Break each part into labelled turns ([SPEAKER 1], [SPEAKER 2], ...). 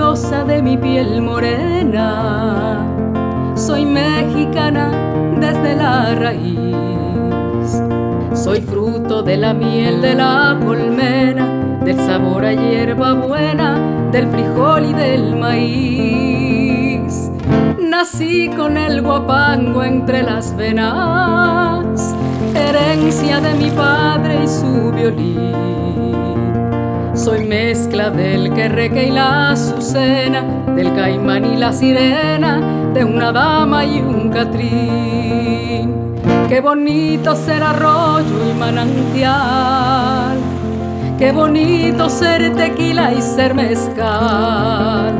[SPEAKER 1] rosa de mi piel morena. Soy mexicana desde la raíz. Soy fruto de la miel de la colmena, del sabor a hierba buena, del frijol y del maíz. Nací con el guapango entre las venas, herencia de mi padre y su violín. Soy mezcla del querreque y la azucena, del caimán y la sirena, de una dama y un catrín. Qué bonito ser arroyo y manantial, qué bonito ser tequila y ser mezcal.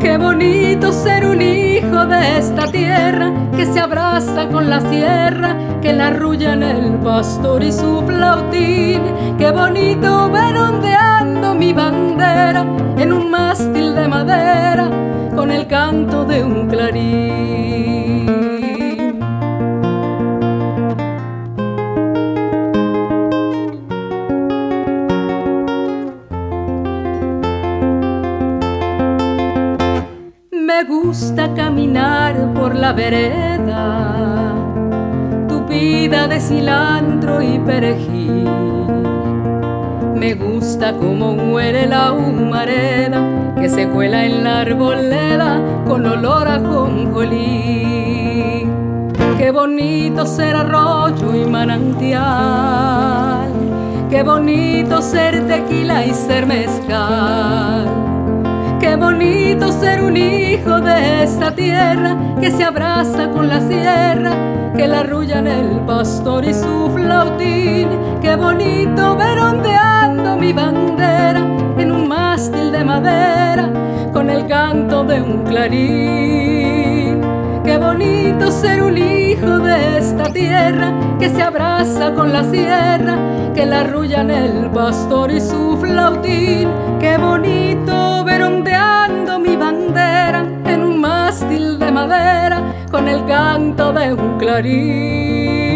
[SPEAKER 1] Qué bonito ser un hijo de esta tierra que se abraza con la sierra, que la arrulla en el pastor y su flautín. Qué bonito ver bandera en un mástil de madera con el canto de un clarín. Me gusta caminar por la vereda, tupida de cilantro y perejil. Me gusta como huele la humareda que se cuela en la arboleda con olor a jonjolí. Qué bonito ser arroyo y manantial, qué bonito ser tequila y ser mezcal. Qué bonito ser un hijo de esta tierra que se abraza con la sierra, que la arrullan el pastor y su flautín. Qué bonito ver ondeando mi bandera en un mástil de madera con el canto de un clarín. Qué bonito ser un hijo de esta tierra que se abraza con la sierra, que la arrullan el pastor y su flautín. Qué bonito con el canto de un clarín.